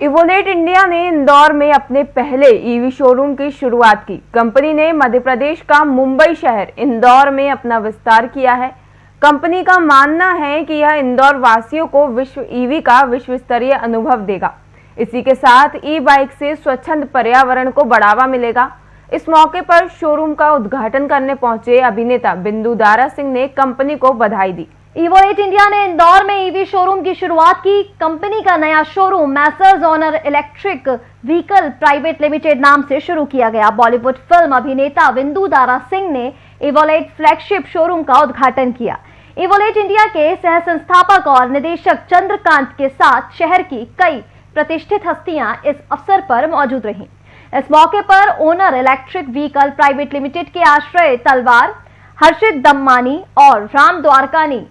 इवोलेट India ने इंदौर में अपने पहले ईवी शोरूम की शुरुआत की। कंपनी ने मध्य प्रदेश का मुंबई शहर इंदौर में अपना विस्तार किया है। कंपनी का मानना है कि यह इंदौर वासियों को विश्व ईवी का विश्व स्तरीय अनुभव देगा। इसी के साथ ई बाइक से स्वच्छंद पर्यावरण को बढ़ावा मिलेगा। इस मौके पर शोरूम का उद्घाटन करने पहुँचे अभिनेता बिंदु दारा सिंह ने कंपनी को बधाई दी। ईवो एट इंडिया ने इंदौर में ईवी शोरूम की शुरुआत की। कंपनी का नया showroom Messrs Honour Electric Vehicle Private Limited नाम से शुरू किया गया। बॉलीवुड फ़िल्म अभिनेता बिंदु दारा सिंह ने इवोलेट फ्लैगशिप शोरूम का उद्घाटन किया। इवोलेट इंडिया के सह संस्थापक और निदेशक चंद्रकांत के साथ शहर की कई प्रतिष्ठित हस्तियाँ इस अवसर पर मौजूद रही। इस मौके पर Owner Electric Vehicle Private Limited के आश्रय, तलवार, हर्षित दम्मानी और राम द्वारकानी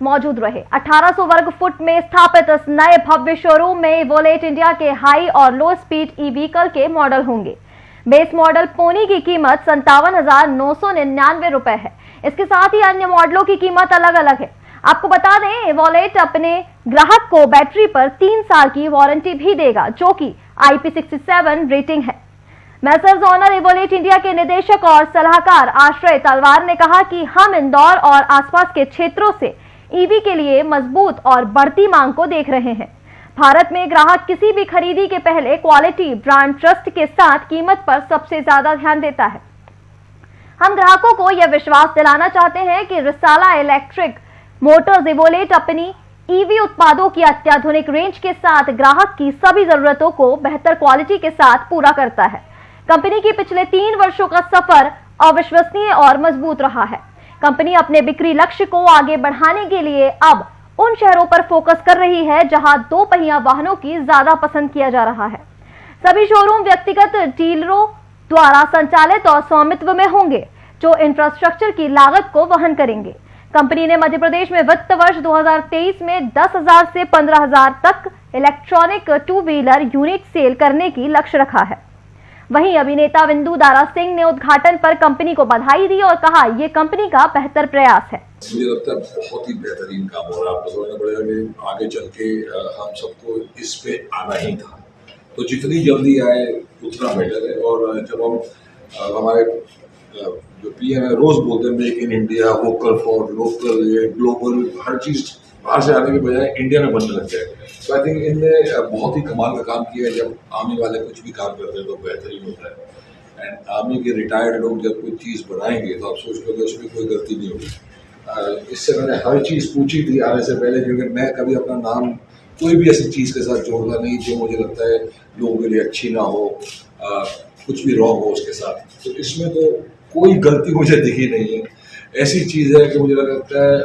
मौजूद रहे। 1800 वर्ग फुट में स्थापित इस नए भव्य शोरूम में वोलेट इंडिया के हाई और लो स्पीड ई व्हीकल के मॉडल होंगे। बेस मॉडल पोनी की कीमत संतावन हज़ार नौ सौ निन्यानवे रुपए है। इसके साथ ही अन्य मॉडलों की कीमत अलग अलग है। आपको बता दें वॉलेट अपने ग्राहक को बैटरी पर तीन साल की वारंटी भी देगा, जो कि IP67 रेटिंग है। मैसर्स ऑनर इवोलेट इंडिया के निदेशक और सलाहकार आश्रय तलवार ने कहा कि हम इंदौर और आसपास के क्षेत्रों से ईवी के लिए मज़बूत और बढ़ती मांग को देख रहे हैं। भारत में ग्राहक किसी भी खरीदी के पहले क्वालिटी ब्रांड ट्रस्ट के साथ कीमत पर सबसे ज़्यादा ध्यान देता है। हम ग्राहकों को यह विश्वास दिलाना चाहते हैं कि रिसाला इलेक्ट्रिक मोटर्स इवोलेट अपनी ईवी उत्पादों की अत्याधुनिक रेंज के साथ ग्राहक की सभी जरूरतों को बेहतर क्वालिटी के साथ पूरा करता है। कंपनी की पिछले तीन वर्षों का सफ़र अविश्वसनीय और मज़बूत रहा है। कंपनी अपने बिक्री लक्ष्य को आगे बढ़ाने के लिए अब उन शहरों पर फोकस कर रही है जहाँ दो पहिया वाहनों की ज़्यादा पसंद किया जा रहा है। सभी शोरूम व्यक्तिगत डीलरों द्वारा संचालित और स्वामित्व में होंगे जो इंफ्रास्ट्रक्चर की लागत को वहन करेंगे। कंपनी ने मध्य प्रदेश में वित्त वर्ष 2023 में 10,000 से 15,000 तक electronic two wheeler unit sale करने की लक्ष्य रखा है। वहीं अभिनेता बिंदु दारा सिंह ने उद्घाटन पर कंपनी को बधाई दी और कहा, ये कंपनी का बेहतर प्रयास है। मुझे लगता है बहुत ही बेहतरीन काम हो रहा है। आपको आगे चल के हम सबको इस पे आना ही था। तो जितनी जल्दी आए, उतना बेटर है। और जब हम हमारे जो पीएम है, रोज बोलते हैं, make in India, vocal for local, ये ग्लोबल, हर चीज़ बाहर से आने के बजाय इंडिया में बनने लग जाए तो आई थिंक इनने बहुत ही कमाल का काम किया है। जब आर्मी वाले कुछ भी काम करते हैं तो बेहतरीन होता है। एंड आर्मी के रिटायर्ड लोग जब कोई चीज़ बनाएँगे तो आप सोच लो कि उसमें कोई गलती नहीं होगी। इससे मैंने हर चीज़ पूछी थी आने से पहले क्योंकि मैं कभी अपना नाम कोई भी ऐसी चीज़ के साथ जोड़ता नहीं जो मुझे लगता है लोगों के लिए अच्छी ना हो आ, कुछ भी रॉन्ग हो उसके साथ। तो इसमें तो कोई गलती मुझे दिखी नहीं है। ऐसी चीज़ है कि मुझे लगता है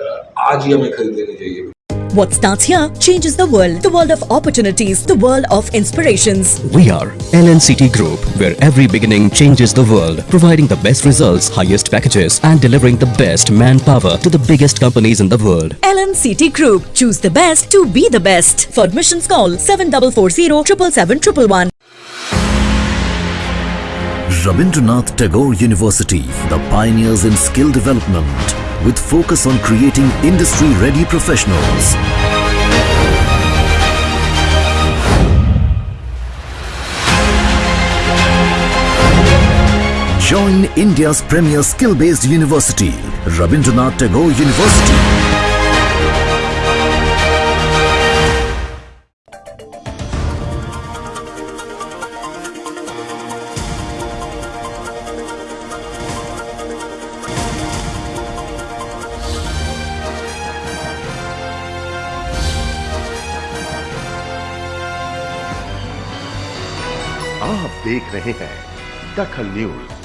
आज ही हमें खरीद लेनी चाहिए What starts here changes the world. The world of opportunities. The world of inspirations. We are LNCT Group, where every beginning changes the world. Providing the best results, highest packages and delivering the best manpower to the biggest companies in the world. LNCT Group. Choose the best to be the best. For admissions call 7440 777 Rabindranath Tagore University, the pioneers in skill development with focus on creating industry-ready professionals. Join India's premier skill-based university, Rabindranath Tagore University. आप देख रहे हैं दखल news.